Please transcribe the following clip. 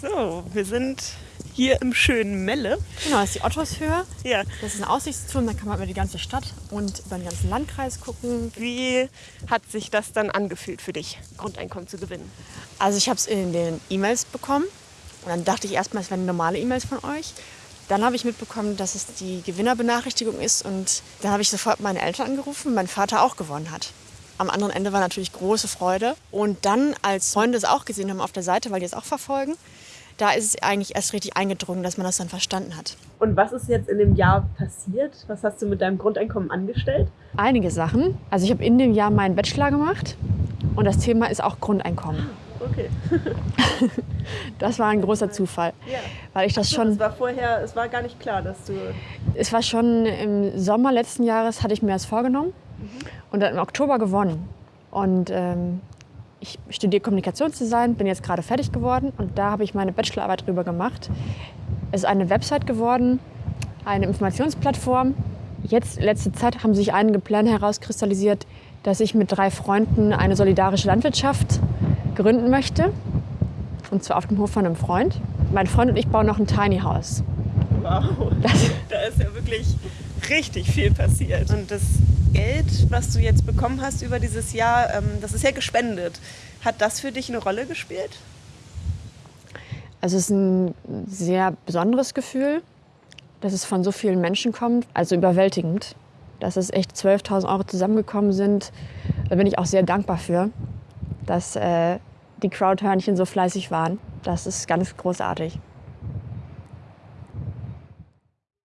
So, wir sind hier im schönen Melle. Genau, das ist die Ottoshöhe. Ja. Das ist ein Aussichtsturm, da kann man über die ganze Stadt und über den ganzen Landkreis gucken. Wie hat sich das dann angefühlt für dich, Grundeinkommen zu gewinnen? Also ich habe es in den E-Mails bekommen und dann dachte ich erstmal, es wären normale E-Mails von euch. Dann habe ich mitbekommen, dass es die Gewinnerbenachrichtigung ist und dann habe ich sofort meine Eltern angerufen, mein Vater auch gewonnen hat. Am anderen Ende war natürlich große Freude. Und dann, als Freunde es auch gesehen haben auf der Seite, weil die es auch verfolgen, da ist es eigentlich erst richtig eingedrungen, dass man das dann verstanden hat. Und was ist jetzt in dem Jahr passiert? Was hast du mit deinem Grundeinkommen angestellt? Einige Sachen. Also ich habe in dem Jahr meinen Bachelor gemacht und das Thema ist auch Grundeinkommen. Okay. Das war ein großer Zufall, Ja. weil ich das Es schon, war vorher, es war gar nicht klar, dass du. es war schon im Sommer letzten Jahres hatte ich mir das vorgenommen und dann im Oktober gewonnen. Und ähm, ich studiere Kommunikationsdesign, bin jetzt gerade fertig geworden und da habe ich meine Bachelorarbeit drüber gemacht. Es ist eine Website geworden, eine Informationsplattform. Jetzt, letzte Zeit, haben sich einige Pläne herauskristallisiert, dass ich mit drei Freunden eine solidarische Landwirtschaft gründen möchte. Und zwar auf dem Hof von einem Freund. Mein Freund und ich bauen noch ein Tiny House. Wow. Da ist ja wirklich richtig viel passiert. Und das Geld, was du jetzt bekommen hast über dieses Jahr, ähm, das ist ja gespendet. Hat das für dich eine Rolle gespielt? Also es ist ein sehr besonderes Gefühl, dass es von so vielen Menschen kommt. Also überwältigend, dass es echt 12.000 Euro zusammengekommen sind. Da bin ich auch sehr dankbar für, dass äh, die Crowdhörnchen so fleißig waren. Das ist ganz großartig.